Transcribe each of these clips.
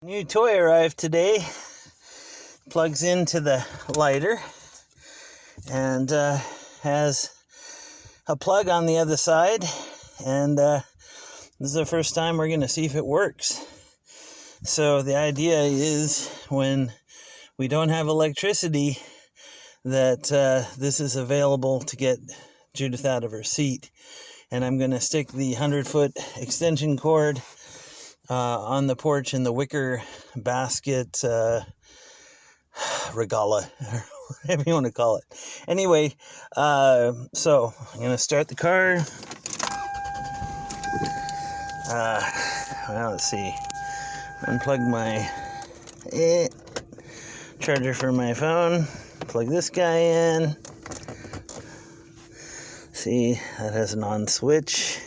New toy arrived today. Plugs into the lighter and uh, has a plug on the other side. And uh, this is the first time we're going to see if it works. So, the idea is when we don't have electricity, that uh, this is available to get Judith out of her seat. And I'm going to stick the 100 foot extension cord on the porch in the wicker basket uh, regala, whatever you want to call it. Anyway, uh, so I'm going to start the car. Uh, well, let's see. Unplug my eh, charger for my phone. Plug this guy in. See, that has an on switch.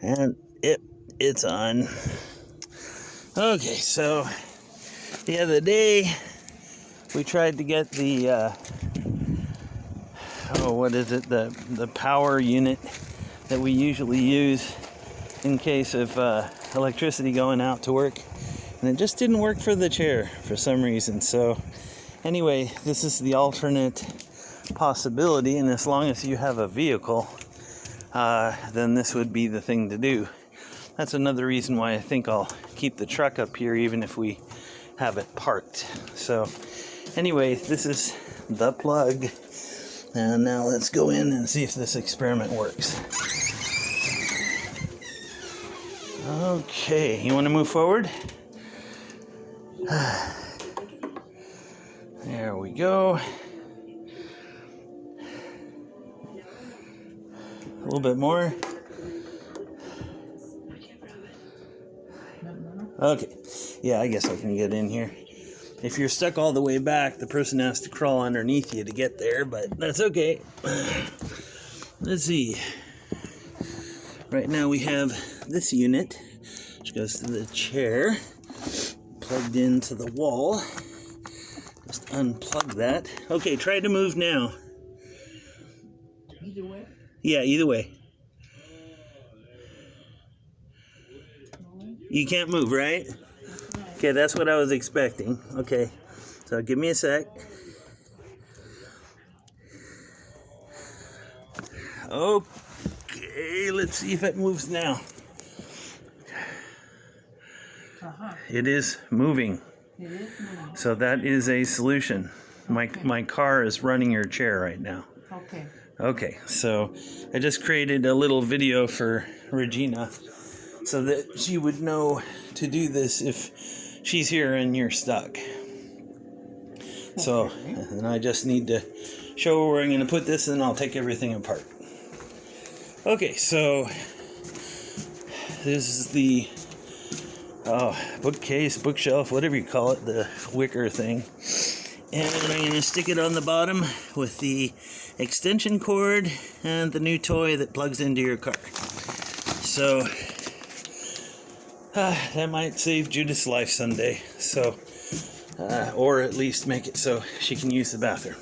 And it it's on. Okay, so the other day we tried to get the uh, oh, what is it? The the power unit that we usually use in case of uh, electricity going out to work, and it just didn't work for the chair for some reason. So anyway, this is the alternate possibility, and as long as you have a vehicle, uh, then this would be the thing to do that's another reason why I think I'll keep the truck up here even if we have it parked. So, anyway, this is the plug. And now let's go in and see if this experiment works. Okay, you want to move forward? There we go. A little bit more. Okay, yeah, I guess I can get in here. If you're stuck all the way back, the person has to crawl underneath you to get there, but that's okay. Let's see. Right now we have this unit, which goes to the chair, plugged into the wall. Just unplug that. Okay, try to move now. Either way? Yeah, either way. You can't move, right? Okay, that's what I was expecting. Okay, so give me a sec. Okay, let's see if it moves now. Uh-huh. It is moving. It is moving. So that is a solution. My my car is running your chair right now. Okay. Okay, so I just created a little video for Regina so that she would know to do this if she's here and you're stuck. So, and I just need to show where I'm going to put this and I'll take everything apart. Okay, so this is the oh, bookcase, bookshelf, whatever you call it, the wicker thing. And I'm going to stick it on the bottom with the extension cord and the new toy that plugs into your car. So uh, that might save Judith's life someday. So, uh, or at least make it so she can use the bathroom.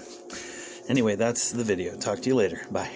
Anyway, that's the video. Talk to you later. Bye.